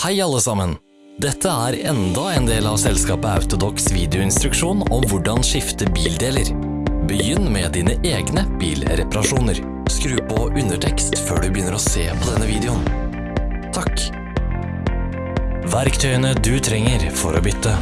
Hei alle sammen! Dette er enda en del av selskapet Autodox videoinstruksjon om hvordan skifte bildeler. Begynn med dine egne bilreparasjoner. Skru på undertekst før du begynner å se på denne videoen. Takk. Verktøyene du trenger for å bytte.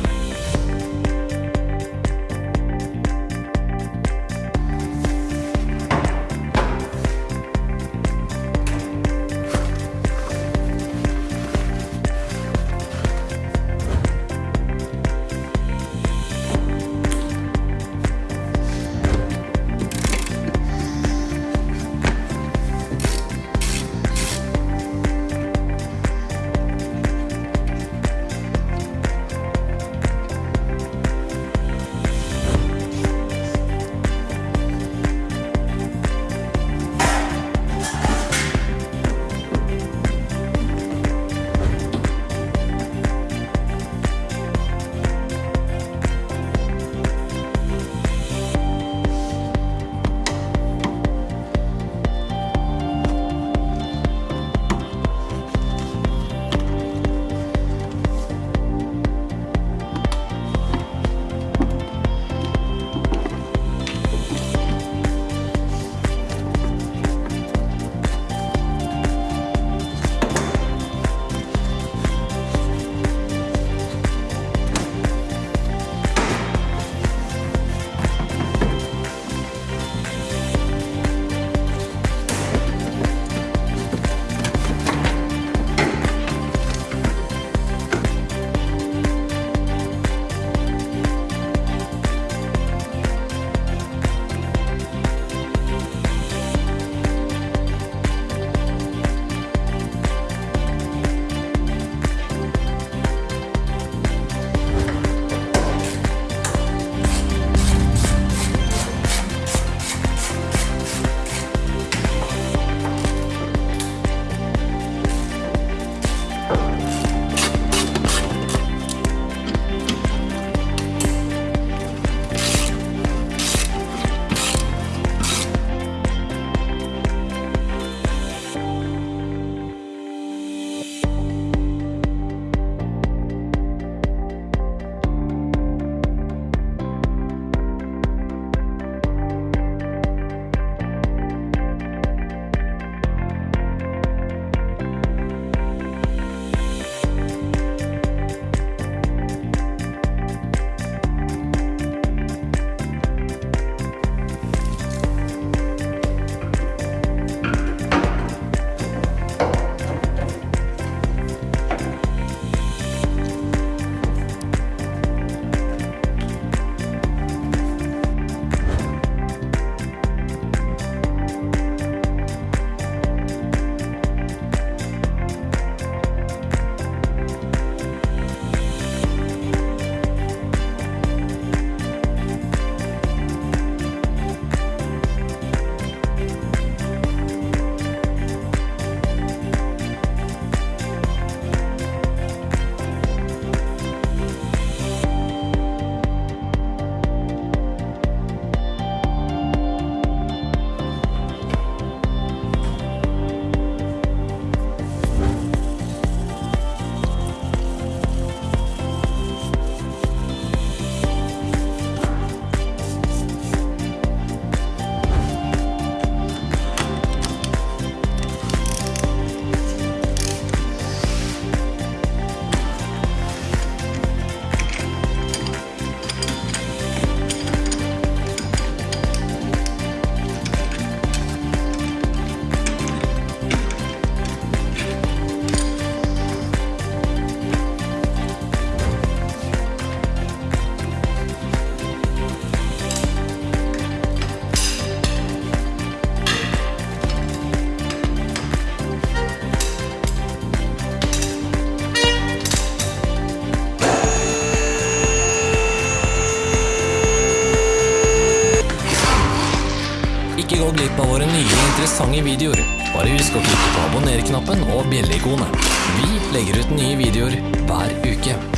Abonner-knappen og bjelleikonet. Vi legger ut nye videoer hver uke.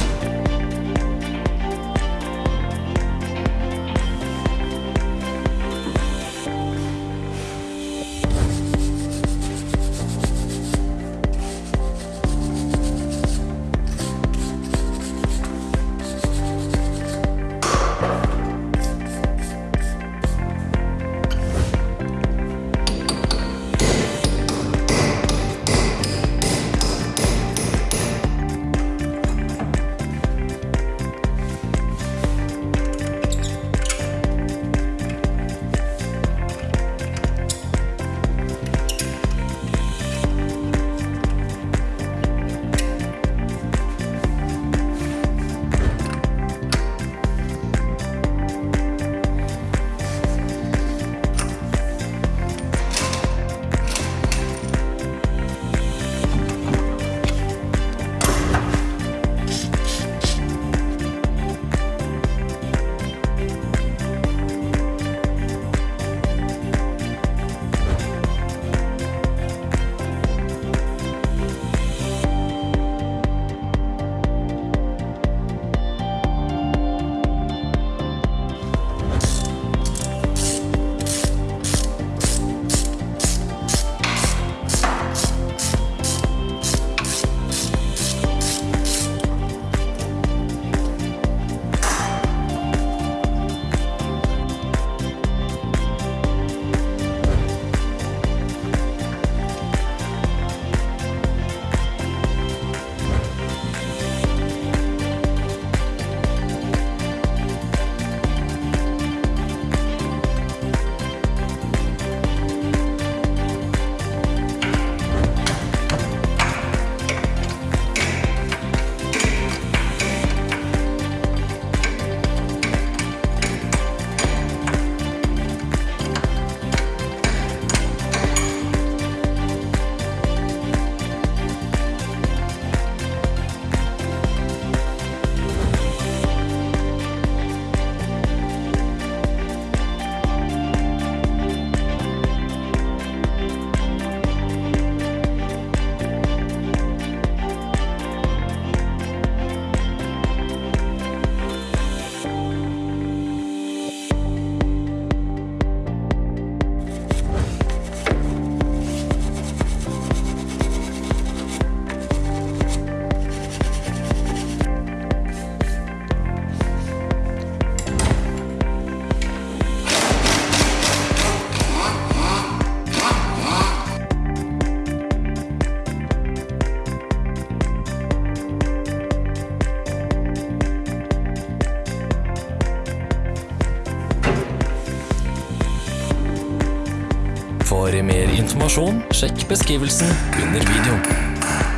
For mer informasjon, sjekk beskrivelsen under videoen.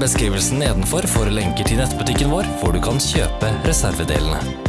Beskrivelsen nedenfor for lenker til nettbutikken vår, hvor du kan kjøpe reservedelene.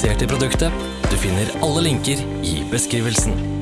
Interessert i produktet? Du finner alle linker i beskrivelsen.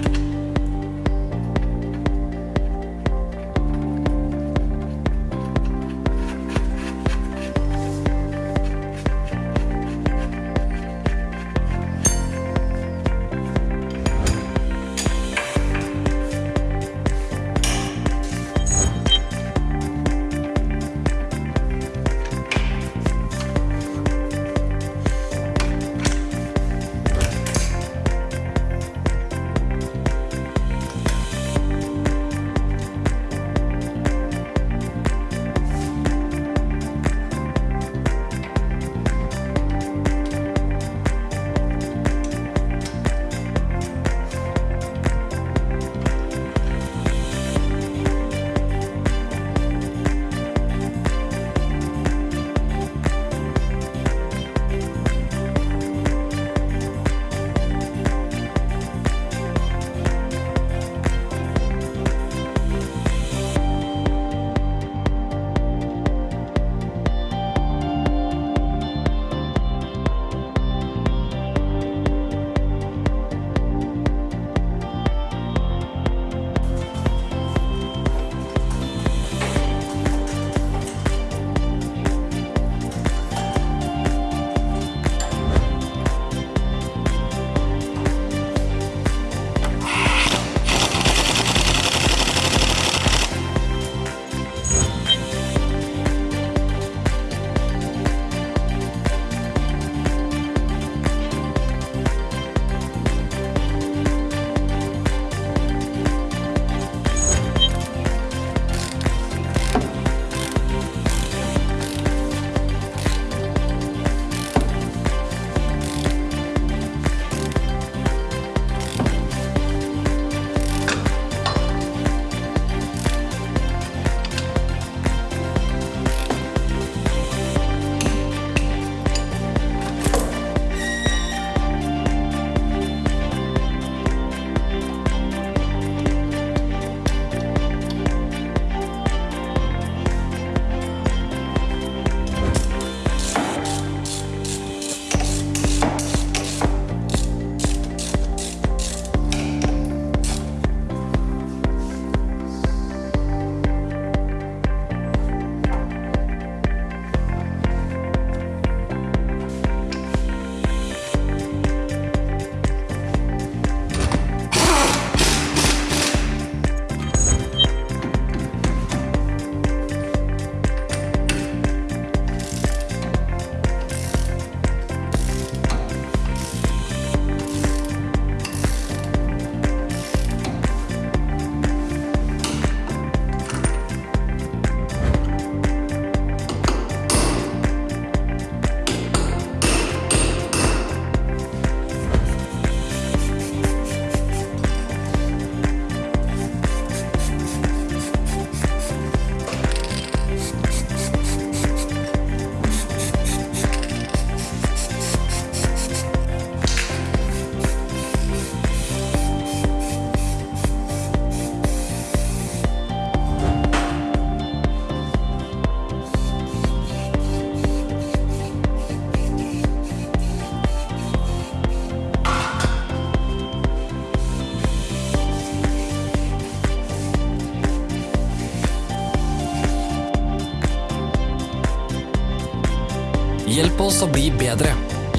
Oss å bli bedre.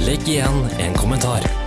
Legg igjen en kommentar.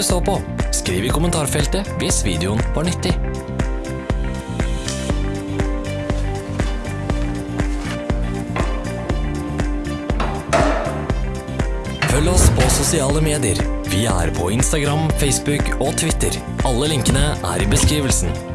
Du så på. Skriv i kommentarfeltet hvis videoen var nyttig. Følg oss på sosiale medier. Vi er på Instagram, Facebook og Twitter. Alle linkene er i beskrivelsen.